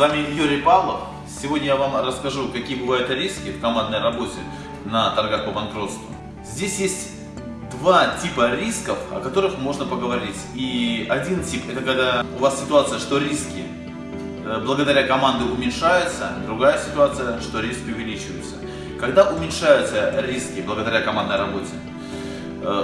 вами Юрий Павлов. Сегодня я вам расскажу, какие бывают риски в командной работе на торгах по банкротству. Здесь есть два типа рисков, о которых можно поговорить. И один тип, это когда у вас ситуация, что риски э, благодаря команде уменьшаются, другая ситуация, что риски увеличиваются. Когда уменьшаются риски благодаря командной работе,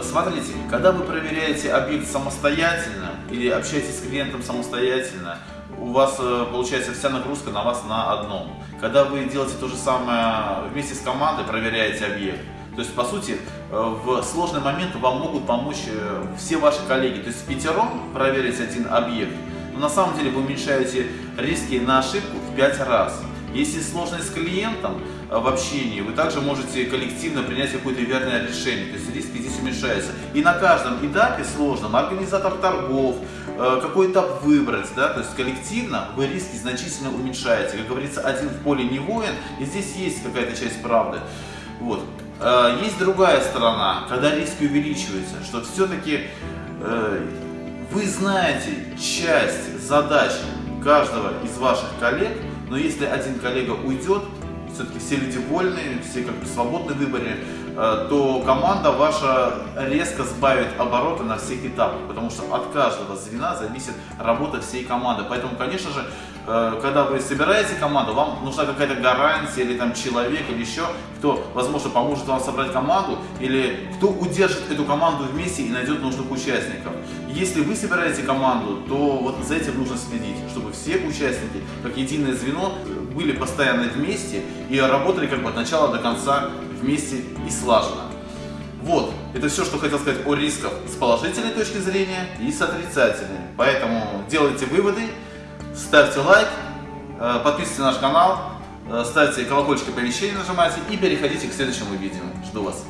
смотрите, когда вы проверяете объект самостоятельно или общаетесь с клиентом самостоятельно, у вас э, получается вся нагрузка на вас на одном. Когда вы делаете то же самое вместе с командой, проверяете объект, то есть, по сути, э, в сложный момент вам могут помочь э, все ваши коллеги. То есть, пятером проверить один объект, но на самом деле вы уменьшаете риски на ошибку в 5 раз. Если сложность с клиентом в общении, вы также можете коллективно принять какое-то верное решение. То есть риски здесь уменьшаются. И на каждом этапе сложном организатор торгов, Э, какой этап выбрать, да, то есть коллективно вы риски значительно уменьшаете. Как говорится, один в поле не воин, и здесь есть какая-то часть правды. Вот. Э, есть другая сторона, когда риски увеличиваются, что все-таки э, вы знаете часть задач каждого из ваших коллег, но если один коллега уйдет, все-таки все люди вольные, все как бы свободны в выборе, э, то команда ваша резко сбавит обороты на всех этапах, потому что от каждого звена зависит работа всей команды. Поэтому, конечно же, когда вы собираете команду, вам нужна какая-то гарантия или там человек или еще, кто, возможно, поможет вам собрать команду или кто удержит эту команду вместе и найдет нужных участников. Если вы собираете команду, то вот за этим нужно следить, чтобы все участники, как единое звено, были постоянно вместе и работали как бы от начала до конца вместе и слаженно. Вот, это все, что хотел сказать о рисках с положительной точки зрения и с отрицательной. Поэтому делайте выводы, ставьте лайк, э, подписывайтесь на наш канал, э, ставьте колокольчик оповещения, нажимайте и переходите к следующему видео. Жду вас.